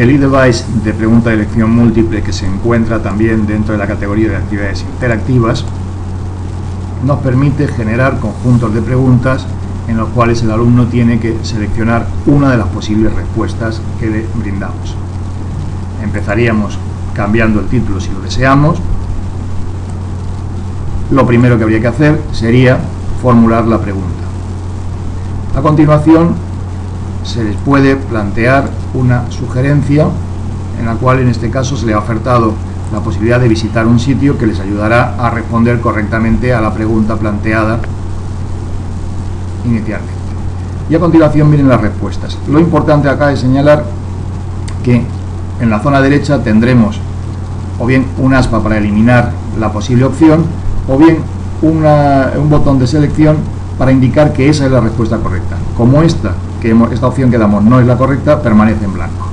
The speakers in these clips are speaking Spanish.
el e-device de pregunta de elección múltiple que se encuentra también dentro de la categoría de actividades interactivas nos permite generar conjuntos de preguntas en los cuales el alumno tiene que seleccionar una de las posibles respuestas que le brindamos. Empezaríamos cambiando el título si lo deseamos. Lo primero que habría que hacer sería formular la pregunta. A continuación se les puede plantear una sugerencia en la cual en este caso se le ha ofertado la posibilidad de visitar un sitio que les ayudará a responder correctamente a la pregunta planteada inicialmente. Y a continuación miren las respuestas. Lo importante acá es señalar que en la zona derecha tendremos o bien un aspa para eliminar la posible opción o bien un botón de selección para indicar que esa es la respuesta correcta. Como esta, que esta opción que damos no es la correcta, permanece en blanco.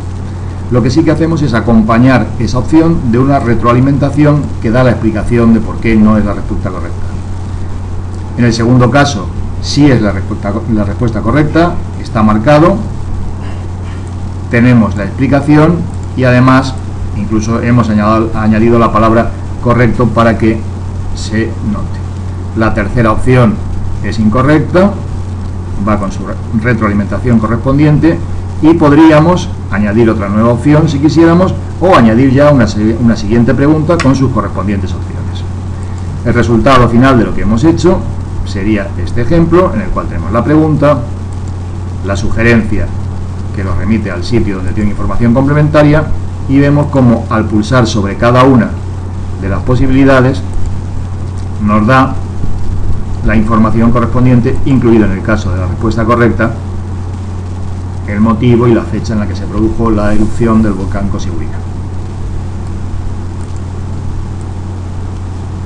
Lo que sí que hacemos es acompañar esa opción de una retroalimentación que da la explicación de por qué no es la respuesta correcta. En el segundo caso, si es la respuesta, la respuesta correcta, está marcado, tenemos la explicación y además incluso hemos añadido la palabra correcto para que se note. La tercera opción es incorrecta, va con su retroalimentación correspondiente y podríamos añadir otra nueva opción si quisiéramos o añadir ya una, una siguiente pregunta con sus correspondientes opciones. El resultado final de lo que hemos hecho sería este ejemplo en el cual tenemos la pregunta, la sugerencia que nos remite al sitio donde tiene información complementaria y vemos como al pulsar sobre cada una de las posibilidades nos da la información correspondiente, incluida en el caso de la respuesta correcta, el motivo y la fecha en la que se produjo la erupción del volcán Cosiguica.